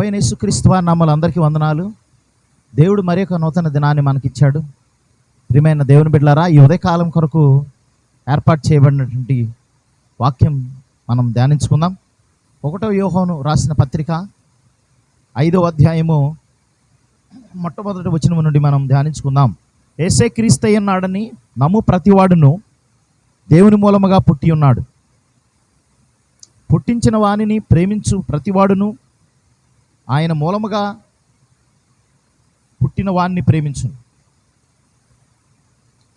ప్రభైన యేసుక్రీస్తు వారి నామలు అందరికీ వందనాలు. దేవుడు మరి ఒక నూతన దినాన్ని మనకిచ్చాడు. ప్రియమైన దేవుని బిడ్డలారా ఈ ఉదయకాలం కొరకు ఏర్పాటు చేయబడినటువంటి వాక్యం మనం ధ్యానించుకుందాం. ఒకటో యోహోను రాసిన పత్రిక ఐదో అధ్యాయము మొట్టమొదటి వచ్చిన నుండి మనం ధ్యానించుకుందాం. ఏసే క్రీస్తయ్యన్నాడని నమ్ము ప్రతివాడును దేవుని మూలముగా పుట్టి ఉన్నాడు. పుట్టించిన వానిని ప్రేమించు ప్రతివాడును ఆయన మూలముగా పుట్టిన వాణ్ణి ప్రేమించు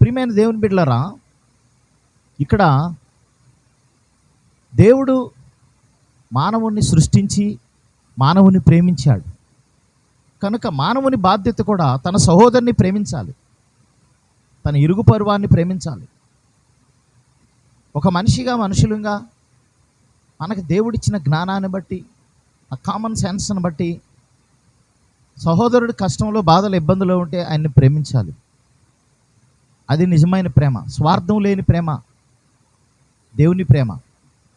ప్రియమైన దేవుని బిడ్డలరా ఇక్కడ దేవుడు మానవుణ్ణి సృష్టించి మానవుని ప్రేమించాడు. కనుక మానవుని బాధ్యత కూడా తన సహోదరుని ప్రేమించాలి. తన ఇరుగు పరువాన్ని ప్రేమించాలి. ఒక మనిషిగా మనుషులుగా మనకు దేవుడిచ్చిన జ్ఞానాన్ని బట్టి ఆ కామన్ సెన్స్ని బట్టి సహోదరుడు కష్టంలో బాధలు ఇబ్బందులు ఉంటే ఆయన్ని ప్రేమించాలి. అది నిజమైన ప్రేమ. స్వార్థం లేని ప్రేమ. దేవుని ప్రేమ.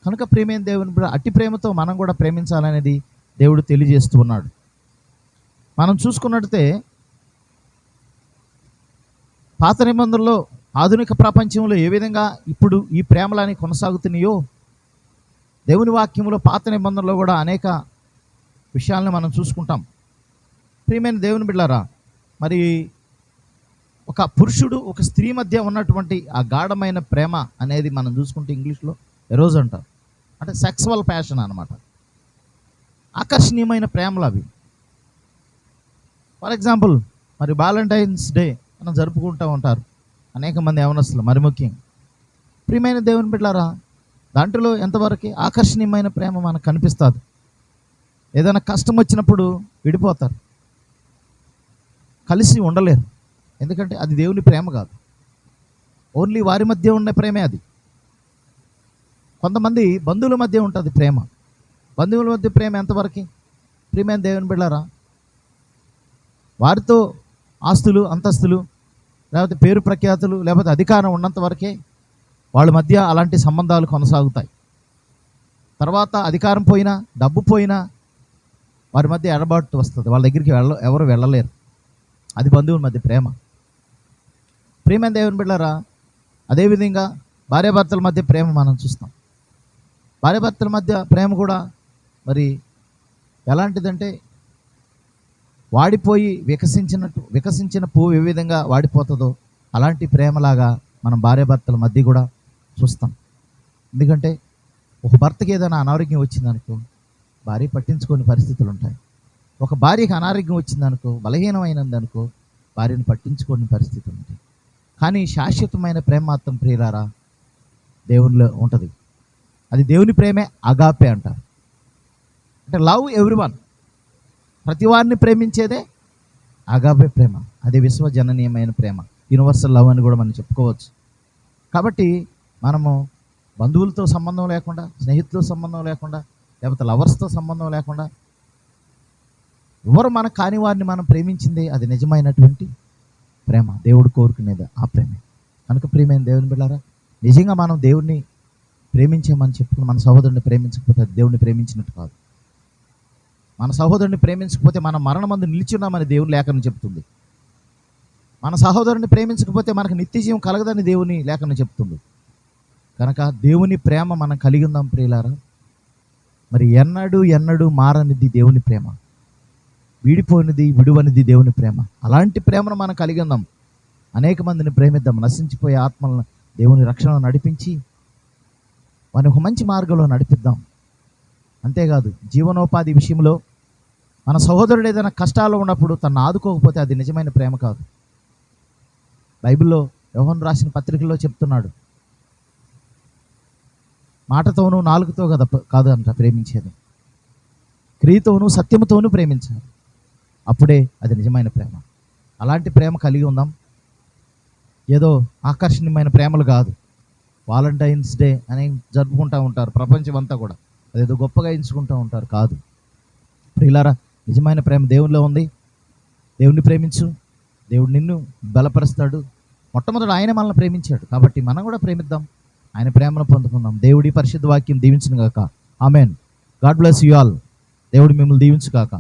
కనుక ప్రేమైన దేవుని అట్టి ప్రేమతో మనం కూడా ప్రేమించాలనేది దేవుడు తెలియజేస్తూ ఉన్నాడు. మనం చూసుకున్నట్టే పాత నిబంధనలో ఆధునిక ప్రపంచంలో ఏ విధంగా ఇప్పుడు ఈ ప్రేమలని కొనసాగుతున్నాయో దేవుని వాక్యంలో పాత నిబంధనలో కూడా అనేక విషయాలను మనం చూసుకుంటాం. ప్రియమైన దేవుని బిడ్డారా మరి ఒక పురుషుడు ఒక స్త్రీ మధ్య ఉన్నటువంటి ఆ గాఢమైన ప్రేమ అనేది మనం చూసుకుంటే ఇంగ్లీష్లో ఎరోజ్ అంటారు? అంటే సెక్సువల్ ప్యాషన్ అనమాట ఆకర్షణీయమైన ప్రేమలు అవి. ఫర్ ఎగ్జాంపుల్ మరి వ్యాలంటైన్స్ డే మనం జరుపుకుంటూ ఉంటారు అనేక మంది యవనస్తులు మరి ముఖ్యంగా ప్రియమైన దేవుని బిడ్డారా దాంట్లో ఎంతవరకు ఆకర్షణీయమైన ప్రేమ మనకు కనిపిస్తుంది? ఏదైనా కష్టం వచ్చినప్పుడు విడిపోతారు. కలిసి ఉండలేరు. ఎందుకంటే అది దేవుని ప్రేమ కాదు. ఓన్లీ వారి మధ్య ఉన్న ప్రేమే అది. కొంతమంది బంధువుల మధ్య ఉంటుంది ప్రేమ. బంధువుల మధ్య ప్రేమ ఎంతవరకు? ప్రియమైన దేవుని బిళ్ళారా వారితో ఆస్తులు అంతస్తులు లేకపోతే పేరు ప్రఖ్యాతులు లేకపోతే అధికారం ఉన్నంత వరకే వాళ్ళ మధ్య అలాంటి సంబంధాలు కొనసాగుతాయి. తర్వాత అధికారం పోయినా డబ్బు పోయినా వారి మధ్య ఎడబాటు వస్తుంది. వాళ్ళ దగ్గరికి వెళ్ళ ఎవరు వెళ్ళలేరు. అది బంధువుల మధ్య ప్రేమ. ప్రేమ దేవుని బిడ్డారా అదేవిధంగా భార్యాభర్తల మధ్య ప్రేమ మనం చూస్తాం. భార్యాభర్తల మధ్య ప్రేమ కూడా మరి ఎలాంటిదంటే వాడిపోయి వికసించినట్టు వికసించిన పువ్వు ఏ విధంగా వాడిపోతుందో అలాంటి ప్రేమలాగా మనం భార్యాభర్తల మధ్య కూడా చూస్తాం. ఎందుకంటే ఒక భర్తకి ఏదైనా అనారోగ్యం వచ్చిందనుకో భార్య పట్టించుకోని పరిస్థితులు ఉంటాయి ఒక భార్యకి అనారోగ్యం వచ్చిందనుకో బలహీనమైనదనుకో భార్యను పట్టించుకోని పరిస్థితులు ఉంటాయి కానీ శాశ్వతమైన ప్రేమ మాత్రం ప్రియులారా దేవునిలో ఉంటుంది. అది దేవుని ప్రేమే అగాపే అంటారు. అంటే లవ్ ఎవ్రీవన్. ప్రతివారిని ప్రతి వారిని ప్రేమించేదే అగాపే ప్రేమ. అది విశ్వజననీయమైన ప్రేమ. యూనివర్సల్ లవ్ అని కూడా మనం చెప్పుకోవచ్చు. కాబట్టి మనము బంధువులతో సంబంధం లేకుండా స్నేహితులతో సంబంధం లేకుండా లేకపోతే లవర్స్తో సంబంధం లేకుండా ఎవరు మన కాని వారిని మనం ప్రేమించింది అది నిజమైనటువంటి ప్రేమ. దేవుడు కోరుకునేది ఆ ప్రేమే. కనుక ప్రియమైన దేవుని బిళ్ళారా నిజంగా మనం దేవుడిని ప్రేమించామని చెప్పుకుని మన సహోదరుని ప్రేమించకపోతే అది దేవుడిని ప్రేమించినట్టు కాదు. మన సహోదరుని ప్రేమించకపోతే మనం మరణమందు నిలిచున్నామని దేవుని లేఖనం చెప్తుంది. మన సహోదరుని ప్రేమించకపోతే మనకు నిత్యజీవం కలగదని దేవుని లేఖనం చెప్తుంది. కనుక దేవుని ప్రేమ మనం కలిగి ఉందాం ప్రియులారా. మరి ఎన్నడూ ఎన్నడూ మారనిది దేవుని ప్రేమ. వీడిపోయినది విడువనిది దేవుని ప్రేమ. అలాంటి ప్రేమను మనం కలిగి ఉందాం. అనేక మందిని ప్రేమిద్దాం. నశించిపోయే ఆత్మలను దేవుని రక్షణలో నడిపించి వారిని ఒక మంచి మార్గంలో నడిపిద్దాం. అంతేకాదు జీవనోపాధి విషయంలో మన సహోదరుడు ఏదైనా కష్టాలు ఉన్నప్పుడు తను ఆదుకోకపోతే అది నిజమైన ప్రేమ కాదు. బైబిల్లో యోహన్ రాసిన పత్రికల్లో చెప్తున్నాడు మాటతోనూ నాలుగుతో కదా కాదు అంట ప్రేమించేది. క్రియతోనూ సత్యముతోనూ ప్రేమించాలి. అప్పుడే అది నిజమైన ప్రేమ. అలాంటి ప్రేమ కలిగి ఉందాం. ఏదో ఆకర్షణీయమైన ప్రేమలు కాదు. వాలంటైన్స్ డే అని జరుపుకుంటూ ఉంటారు ప్రపంచం అంతా కూడా. అదేదో గొప్పగా ఎంచుకుంటూ ఉంటారు కాదు. ప్రియులారా నిజమైన ప్రేమ దేవునిలో ఉంది. దేవుణ్ణి ప్రేమించు. దేవుడు నిన్ను బలపరుస్తాడు. మొట్టమొదటి ఆయన మనల్ని ప్రేమించాడు. కాబట్టి మనం కూడా ప్రేమిద్దాం. ఆయన ప్రేమను పొందుకుందాం. దేవుడి పరిశుద్ధ వాక్యం దీవించిన గాక. Amen. God bless you all. దేవుడు మిమ్మల్ని దీవించుగాక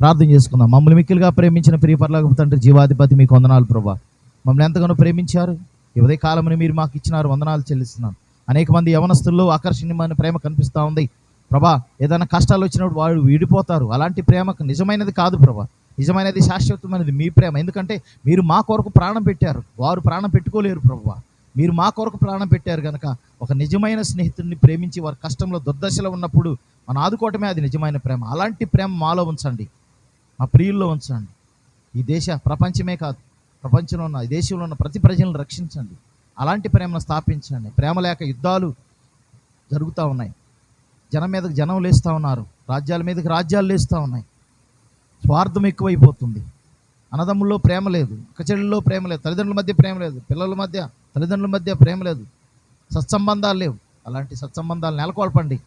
ప్రార్థన చేసుకుందాం. మమ్మల్ని మిక్కిలుగా ప్రేమించిన ప్రియపరలాగ తండ్రి జీవాధిపతి మీకు వందనాలు ప్రభా. మమ్మల్ని ఎంతగానో ప్రేమించారు. ఈ ఉదయ కాలమని మీరు మాకు ఇచ్చినారు వందనాలు చెల్లిస్తున్నాను అనేక మంది యవనస్తుల్లో ఆకర్షణీయమైన ప్రేమ కనిపిస్తూ ఉంది. ప్రభా ఏదైనా కష్టాలు వచ్చినప్పుడు వాళ్ళు విడిపోతారు. అలాంటి ప్రేమకు నిజమైనది కాదు ప్రభా. నిజమైనది శాశ్వతమైనది మీ ప్రేమ. ఎందుకంటే మీరు మా కొరకు ప్రాణం పెట్టారు. వారు ప్రాణం పెట్టుకోలేరు ప్రభా. మీరు మా కొరకు ప్రాణం పెట్టారు కనుక ఒక నిజమైన స్నేహితుడిని ప్రేమించి వారి కష్టంలో దుర్దశలో ఉన్నప్పుడు మన ఆదుకోవటమే అది నిజమైన ప్రేమ. అలాంటి ప్రేమ మాలో ఉంచండి. మా ప్రియుల్లో ఉంచండి. ఈ దేశ ప్రపంచమే కాదు ప్రపంచంలో ఉన్న ఈ దేశంలో ఉన్న ప్రతి ప్రజలను రక్షించండి. అలాంటి ప్రేమను స్థాపించండి. ప్రేమ లేక యుద్ధాలు జరుగుతూ ఉన్నాయి. జనం మీదకి జనం లేస్తూ ఉన్నారు. రాజ్యాల మీదకి రాజ్యాలు లేస్తూ ఉన్నాయి. స్వార్థం ఎక్కువైపోతుంది. అన్నదమ్ముల్లో ప్రేమ లేదు. చెల్లెల్లో ప్రేమ లేదు. తల్లిదండ్రుల మధ్య ప్రేమ లేదు. పిల్లల మధ్య తల్లిదండ్రుల మధ్య ప్రేమ లేదు. సత్సంబంధాలు లేవు. అలాంటి సత్సంబంధాలు నెలకొల్పండి.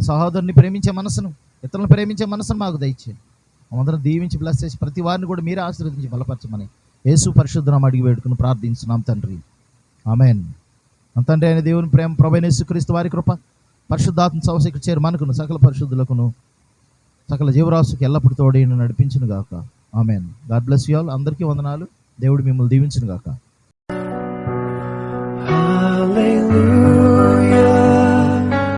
సహోదరుని ప్రేమించే మనసును ఇతరులను ప్రేమించే మనసును మాకు దయచేయండి. అందరం దీవించి బ్లెస్ చేసి ప్రతి వారిని కూడా మీరే ఆశీర్వదించి బలపరచమని యేసు పరిశుద్ధం అడిగి వేడుకుని ప్రార్థించున్నాం తండ్రి. ఆమెన్. అంతండ్రి తండ్రి అయిన దేవుని ప్రేమ ప్రభైన యేసుక్రీస్తు వారి కృప పరిశుద్ధాత్మ సవశకు చేరు మనకును సకల పరిశుద్ధులకును సకల జీవరాశికి ఎల్లప్పుడు తోడైన నడిపించును గాక amen. God bless you all. అందరికీ వందనాలు. దేవుడు మిమ్మల్ని దీవించును గాక Hallelujah.